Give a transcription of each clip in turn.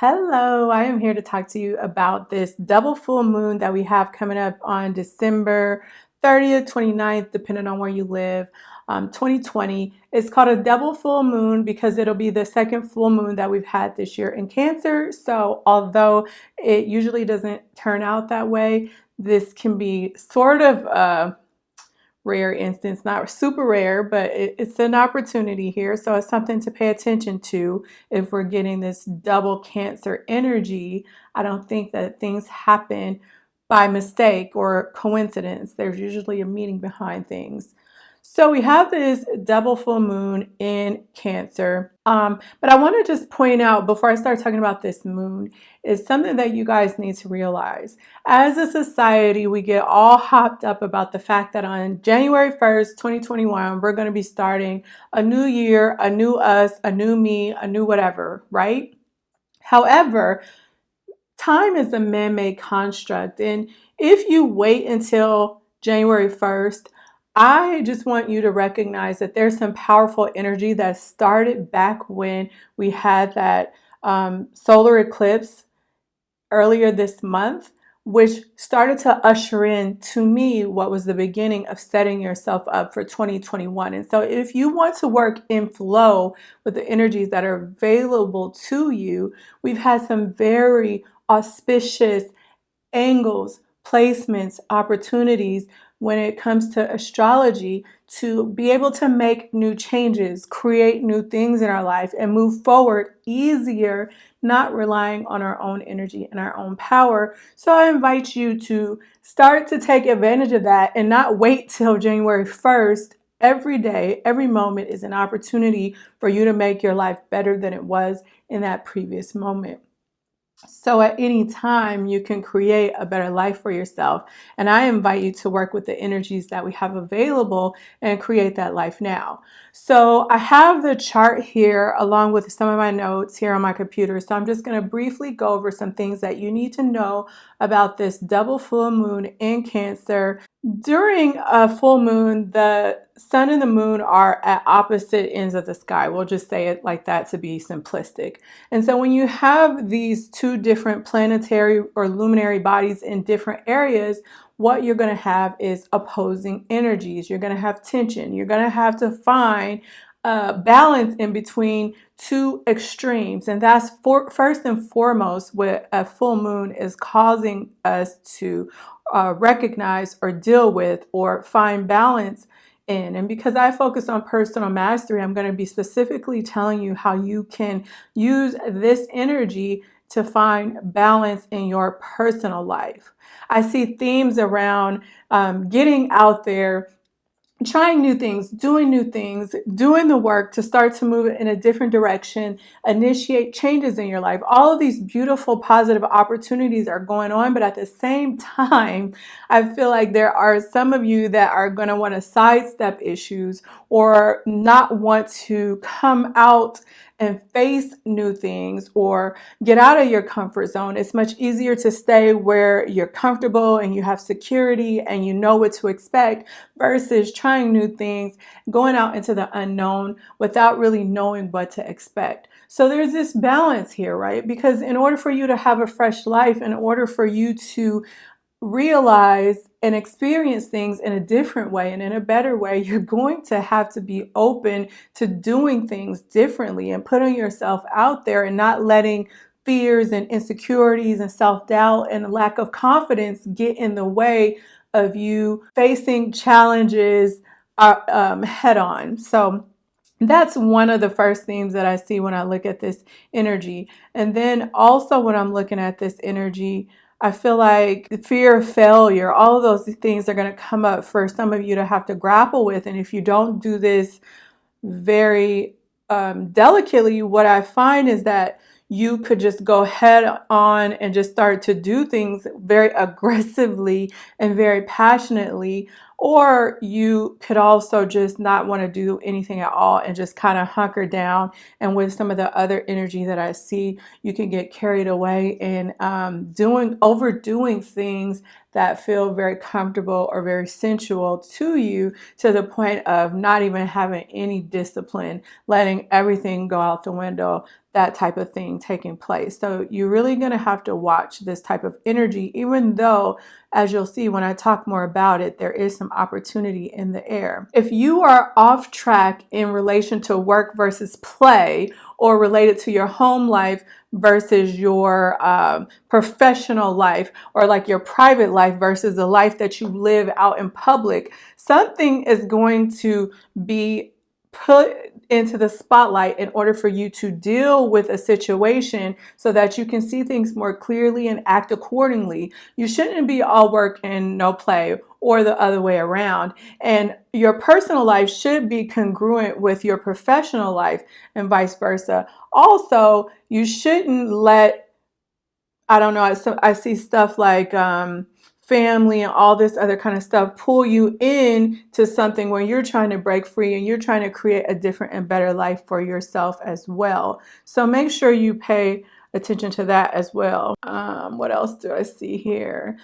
Hello, I am here to talk to you about this double full moon that we have coming up on December 30th, 29th, depending on where you live, um, 2020. It's called a double full moon because it'll be the second full moon that we've had this year in Cancer. So, although it usually doesn't turn out that way, this can be sort of a rare instance, not super rare, but it, it's an opportunity here. So it's something to pay attention to if we're getting this double cancer energy. I don't think that things happen by mistake or coincidence. There's usually a meaning behind things. So we have this double full moon in Cancer. Um, but I want to just point out before I start talking about this moon is something that you guys need to realize. As a society, we get all hopped up about the fact that on January 1st, 2021, we're going to be starting a new year, a new us, a new me, a new whatever, right? However, time is a man-made construct. And if you wait until January 1st, I just want you to recognize that there's some powerful energy that started back when we had that um, solar eclipse earlier this month, which started to usher in to me what was the beginning of setting yourself up for 2021. And so if you want to work in flow with the energies that are available to you, we've had some very auspicious angles, placements, opportunities when it comes to astrology to be able to make new changes, create new things in our life, and move forward easier, not relying on our own energy and our own power. So I invite you to start to take advantage of that and not wait till January 1st. Every day, every moment is an opportunity for you to make your life better than it was in that previous moment. So at any time, you can create a better life for yourself. And I invite you to work with the energies that we have available and create that life now. So I have the chart here along with some of my notes here on my computer. So I'm just going to briefly go over some things that you need to know about this double full moon in Cancer. During a full moon, the sun and the moon are at opposite ends of the sky. We'll just say it like that to be simplistic. And so when you have these two different planetary or luminary bodies in different areas, what you're going to have is opposing energies. You're going to have tension. You're going to have to find uh, balance in between two extremes. And that's for, first and foremost what a full moon is causing us to uh, recognize or deal with or find balance in. And because I focus on personal mastery, I'm going to be specifically telling you how you can use this energy to find balance in your personal life. I see themes around um, getting out there, trying new things, doing new things, doing the work to start to move in a different direction, initiate changes in your life. All of these beautiful positive opportunities are going on, but at the same time, I feel like there are some of you that are going to want to sidestep issues or not want to come out and face new things or get out of your comfort zone. It's much easier to stay where you're comfortable and you have security and you know what to expect versus trying new things, going out into the unknown without really knowing what to expect. So there's this balance here, right? Because in order for you to have a fresh life, in order for you to realize and experience things in a different way and in a better way, you're going to have to be open to doing things differently and putting yourself out there and not letting fears and insecurities and self-doubt and lack of confidence get in the way of you facing challenges uh, um, head on. So that's one of the first themes that I see when I look at this energy. And then also when I'm looking at this energy, I feel like fear of failure, all of those things are going to come up for some of you to have to grapple with. And if you don't do this very um, delicately, what I find is that you could just go head on and just start to do things very aggressively and very passionately or you could also just not want to do anything at all and just kind of hunker down. And with some of the other energy that I see, you can get carried away in um, doing, overdoing things that feel very comfortable or very sensual to you to the point of not even having any discipline, letting everything go out the window. That type of thing taking place. So you're really going to have to watch this type of energy, even though, as you'll see when I talk more about it, there is some opportunity in the air. If you are off track in relation to work versus play, or related to your home life versus your um, professional life or like your private life versus the life that you live out in public, something is going to be put into the spotlight in order for you to deal with a situation so that you can see things more clearly and act accordingly. You shouldn't be all work and no play or the other way around. And your personal life should be congruent with your professional life and vice versa. Also, you shouldn't let, I don't know, I, I see stuff like, um, family and all this other kind of stuff pull you in to something where you're trying to break free and you're trying to create a different and better life for yourself as well. So make sure you pay attention to that as well. Um, what else do I see here?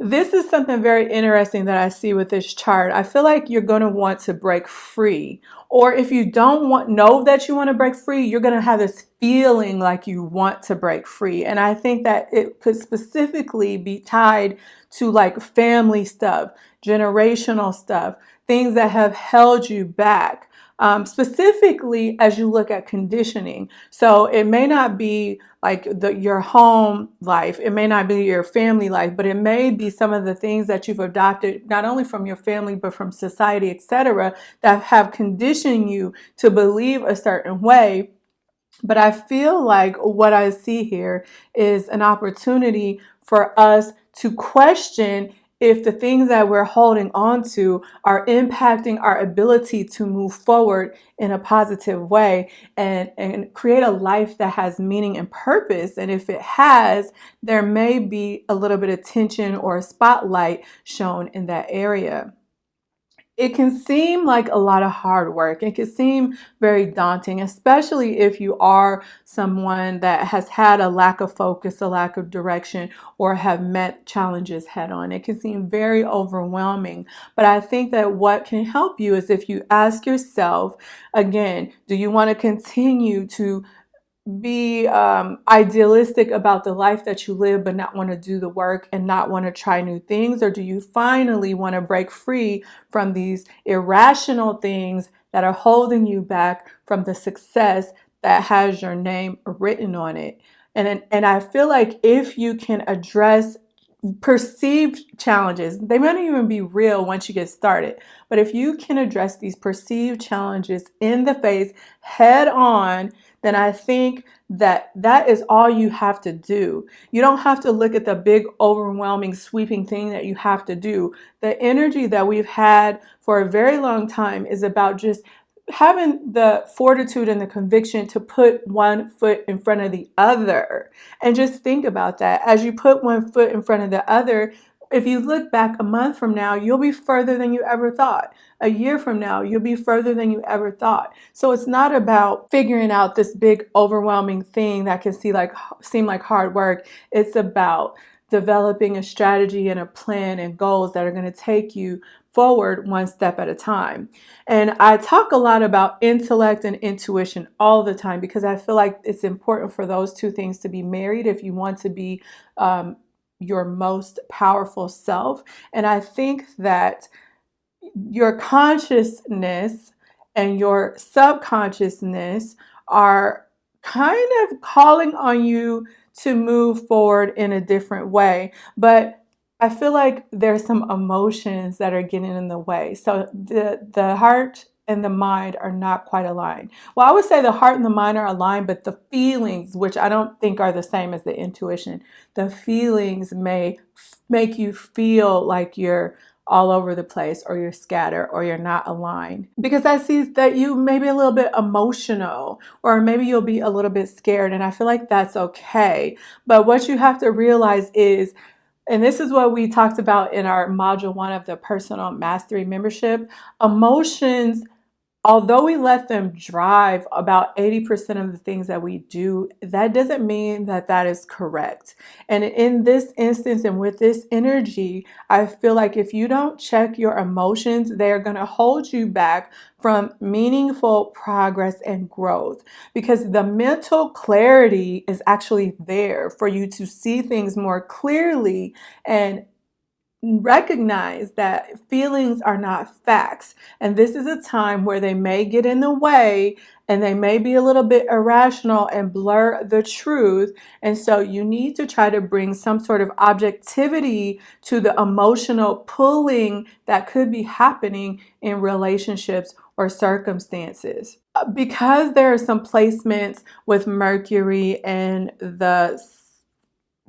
This is something very interesting that I see with this chart. I feel like you're going to want to break free. Or if you don't want know that you want to break free, you're going to have this feeling like you want to break free. And I think that it could specifically be tied to like family stuff, generational stuff, things that have held you back um, specifically as you look at conditioning. So it may not be like the, your home life, it may not be your family life, but it may be some of the things that you've adopted, not only from your family, but from society, etc., that have conditioned you to believe a certain way. But I feel like what I see here is an opportunity for us to question if the things that we're holding on to are impacting our ability to move forward in a positive way and, and create a life that has meaning and purpose. And if it has, there may be a little bit of tension or a spotlight shown in that area it can seem like a lot of hard work. It can seem very daunting, especially if you are someone that has had a lack of focus, a lack of direction, or have met challenges head on. It can seem very overwhelming. But I think that what can help you is if you ask yourself, again, do you want to continue to be um, idealistic about the life that you live, but not want to do the work and not want to try new things? Or do you finally want to break free from these irrational things that are holding you back from the success that has your name written on it? And, and I feel like if you can address perceived challenges, they might not even be real once you get started. But if you can address these perceived challenges in the face head on, then I think that that is all you have to do. You don't have to look at the big, overwhelming, sweeping thing that you have to do. The energy that we've had for a very long time is about just having the fortitude and the conviction to put one foot in front of the other. And just think about that. As you put one foot in front of the other, if you look back a month from now, you'll be further than you ever thought. A year from now, you'll be further than you ever thought. So it's not about figuring out this big overwhelming thing that can see like seem like hard work. It's about developing a strategy and a plan and goals that are going to take you forward one step at a time. And I talk a lot about intellect and intuition all the time because I feel like it's important for those two things to be married if you want to be um, your most powerful self. And I think that your consciousness and your subconsciousness are kind of calling on you to move forward in a different way. But I feel like there's some emotions that are getting in the way. So the the heart and the mind are not quite aligned. Well, I would say the heart and the mind are aligned, but the feelings, which I don't think are the same as the intuition, the feelings may make you feel like you're all over the place or you're scattered or you're not aligned because I see that you may be a little bit emotional or maybe you'll be a little bit scared and I feel like that's okay. But what you have to realize is and this is what we talked about in our module one of the personal mastery membership. Emotions although we let them drive about 80% of the things that we do, that doesn't mean that that is correct. And in this instance and with this energy, I feel like if you don't check your emotions, they're going to hold you back from meaningful progress and growth because the mental clarity is actually there for you to see things more clearly and recognize that feelings are not facts. And this is a time where they may get in the way and they may be a little bit irrational and blur the truth. And so you need to try to bring some sort of objectivity to the emotional pulling that could be happening in relationships or circumstances. Uh, because there are some placements with Mercury and the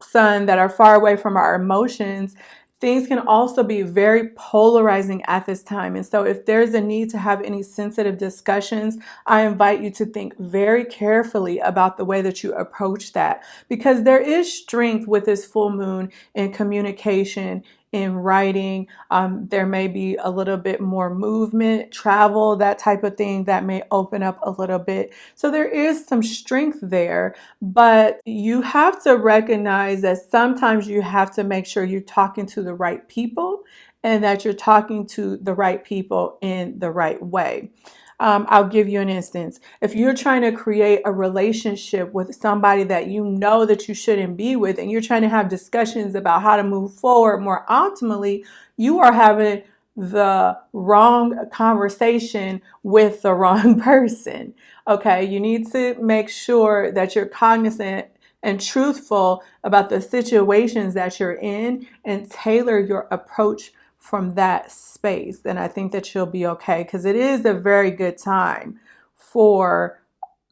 sun that are far away from our emotions, things can also be very polarizing at this time. And so if there's a need to have any sensitive discussions, I invite you to think very carefully about the way that you approach that because there is strength with this full moon in communication in writing. Um, there may be a little bit more movement, travel, that type of thing that may open up a little bit. So there is some strength there, but you have to recognize that sometimes you have to make sure you're talking to the right people and that you're talking to the right people in the right way. Um, I'll give you an instance. If you're trying to create a relationship with somebody that you know that you shouldn't be with, and you're trying to have discussions about how to move forward more optimally, you are having the wrong conversation with the wrong person. Okay, you need to make sure that you're cognizant and truthful about the situations that you're in and tailor your approach from that space. And I think that you'll be okay because it is a very good time for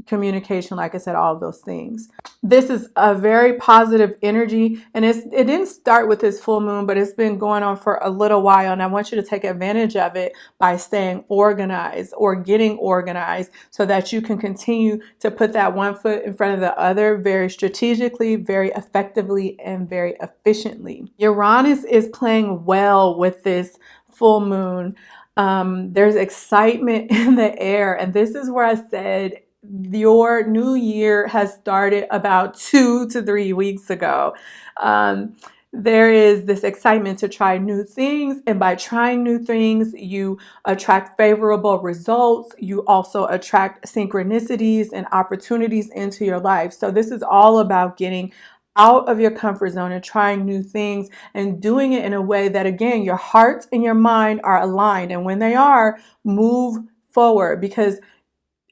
communication, like I said, all of those things. This is a very positive energy and it's, it didn't start with this full moon, but it's been going on for a little while and I want you to take advantage of it by staying organized or getting organized so that you can continue to put that one foot in front of the other very strategically, very effectively, and very efficiently. Uranus is playing well with this full moon. Um, there's excitement in the air and this is where I said your new year has started about two to three weeks ago. Um, there is this excitement to try new things and by trying new things you attract favorable results. You also attract synchronicities and opportunities into your life. So this is all about getting out of your comfort zone and trying new things and doing it in a way that again your heart and your mind are aligned. And when they are move forward because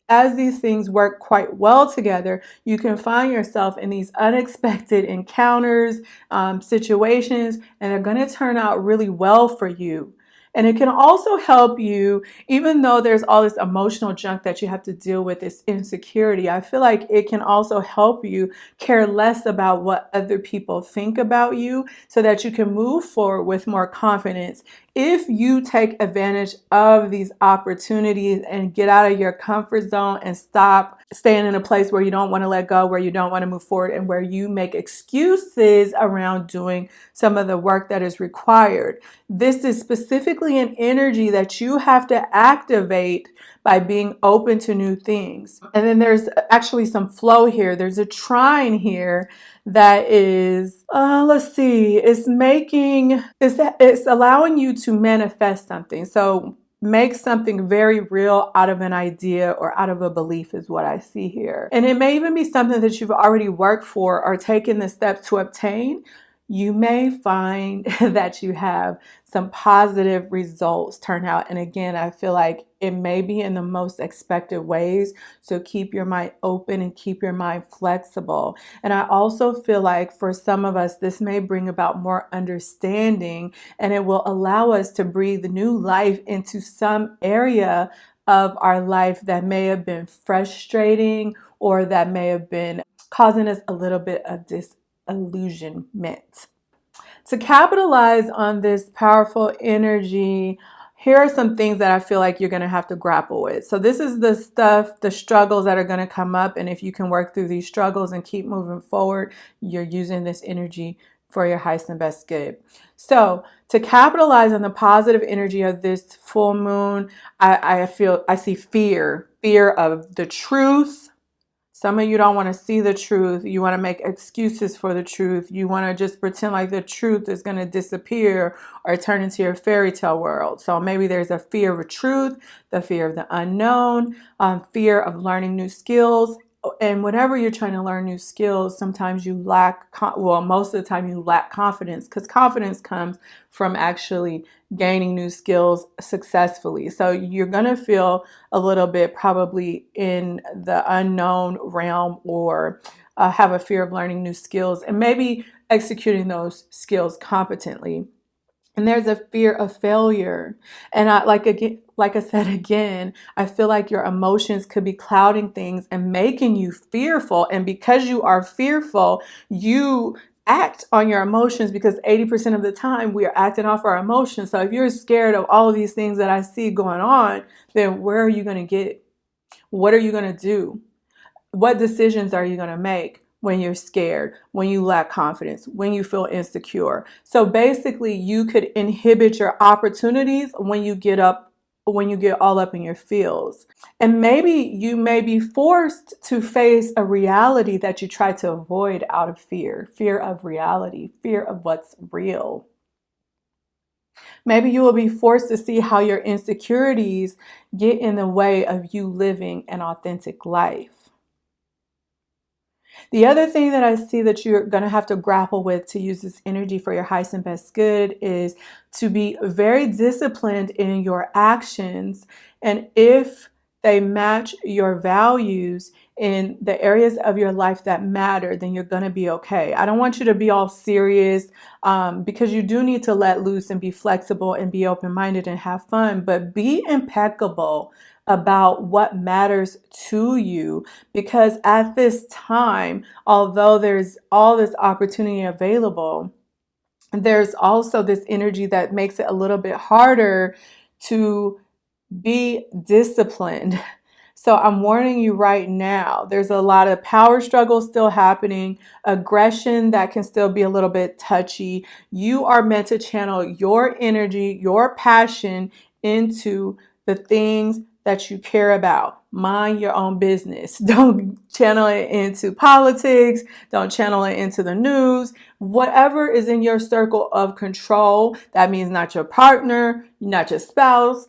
as these things work quite well together, you can find yourself in these unexpected encounters, um, situations, and they're going to turn out really well for you. And it can also help you, even though there's all this emotional junk that you have to deal with, this insecurity, I feel like it can also help you care less about what other people think about you so that you can move forward with more confidence if you take advantage of these opportunities and get out of your comfort zone and stop staying in a place where you don't want to let go, where you don't want to move forward, and where you make excuses around doing some of the work that is required. This is specifically an energy that you have to activate by being open to new things. And then there's actually some flow here. There's a trine here that is, uh, let's see, it's making, it's, it's allowing you to manifest something. So make something very real out of an idea or out of a belief is what I see here. And it may even be something that you've already worked for or taken the steps to obtain, you may find that you have some positive results turn out. And again, I feel like it may be in the most expected ways. So keep your mind open and keep your mind flexible. And I also feel like for some of us, this may bring about more understanding and it will allow us to breathe new life into some area of our life that may have been frustrating or that may have been causing us a little bit of disillusionment. To capitalize on this powerful energy, here are some things that I feel like you're going to have to grapple with. So this is the stuff, the struggles that are going to come up. And if you can work through these struggles and keep moving forward, you're using this energy for your highest and best good. So to capitalize on the positive energy of this full moon, I, I feel I see fear, fear of the truth. Some of you don't want to see the truth. You want to make excuses for the truth. You want to just pretend like the truth is going to disappear or turn into your fairy tale world. So maybe there's a fear of truth, the fear of the unknown, um, fear of learning new skills, and whenever you're trying to learn new skills, sometimes you lack, well, most of the time you lack confidence because confidence comes from actually gaining new skills successfully. So you're going to feel a little bit probably in the unknown realm or uh, have a fear of learning new skills and maybe executing those skills competently and there's a fear of failure. And i like again like i said again i feel like your emotions could be clouding things and making you fearful. And because you are fearful you act on your emotions because 80% of the time we are acting off our emotions. So if you're scared of all of these things that i see going on then where are you going to get? What are you going to do? What decisions are you going to make when you're scared, when you lack confidence, when you feel insecure. So basically, you could inhibit your opportunities when you get up when you get all up in your feels. And maybe you may be forced to face a reality that you try to avoid out of fear, fear of reality, fear of what's real. Maybe you will be forced to see how your insecurities get in the way of you living an authentic life. The other thing that I see that you're going to have to grapple with to use this energy for your highest and best good is to be very disciplined in your actions. And if they match your values in the areas of your life that matter, then you're going to be okay. I don't want you to be all serious um, because you do need to let loose and be flexible and be open minded and have fun, but be impeccable about what matters to you because at this time, although there's all this opportunity available, there's also this energy that makes it a little bit harder to be disciplined. So I'm warning you right now, there's a lot of power struggles still happening, aggression that can still be a little bit touchy. You are meant to channel your energy, your passion into the things that you care about. Mind your own business. Don't channel it into politics. Don't channel it into the news. Whatever is in your circle of control, that means not your partner, not your spouse.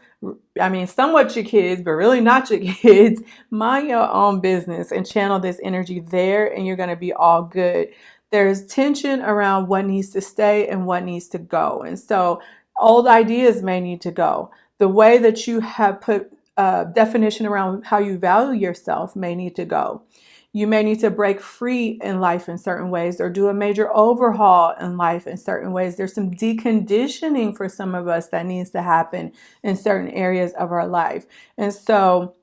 I mean, somewhat your kids, but really not your kids. Mind your own business and channel this energy there, and you're going to be all good. There's tension around what needs to stay and what needs to go. And so, old ideas may need to go. The way that you have put definition around how you value yourself may need to go. You may need to break free in life in certain ways or do a major overhaul in life in certain ways. There's some deconditioning for some of us that needs to happen in certain areas of our life. And so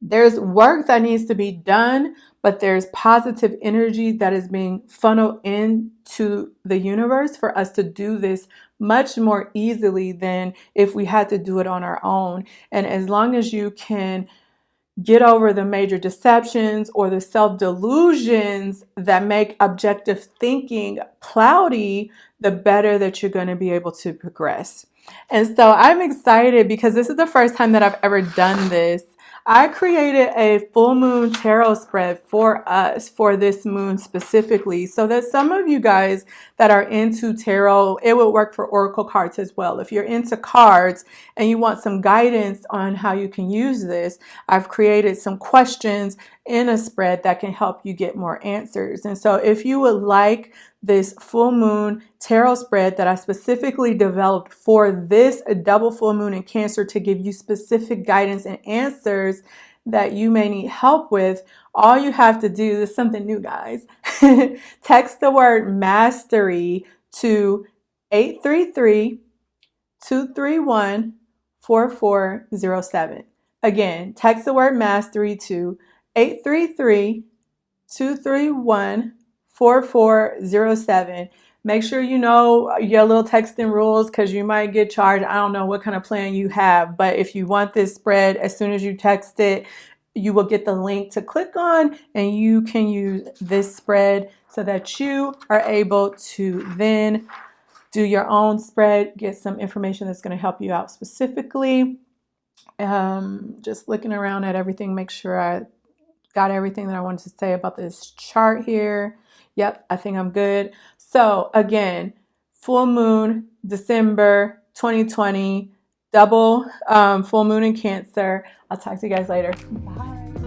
there's work that needs to be done, but there's positive energy that is being funneled into the universe for us to do this much more easily than if we had to do it on our own. And as long as you can get over the major deceptions or the self delusions that make objective thinking cloudy, the better that you're going to be able to progress. And so I'm excited because this is the first time that I've ever done this. I created a full moon tarot spread for us for this moon specifically so that some of you guys that are into tarot, it would work for oracle cards as well. If you're into cards and you want some guidance on how you can use this, I've created some questions in a spread that can help you get more answers. And so if you would like this full moon tarot spread that I specifically developed for this double full moon in Cancer to give you specific guidance and answers that you may need help with, all you have to do is something new, guys. Text the word mastery to 833 231 4407. Again, text the word mastery to 833 231 4407. Make sure you know your little texting rules because you might get charged. I don't know what kind of plan you have, but if you want this spread, as soon as you text it, you will get the link to click on and you can use this spread so that you are able to then do your own spread, get some information that's going to help you out specifically. Um, just looking around at everything, make sure I got everything that I wanted to say about this chart here. Yep, I think I'm good. So again, full moon, December 2020, double um, full moon in Cancer. I'll talk to you guys later. Bye.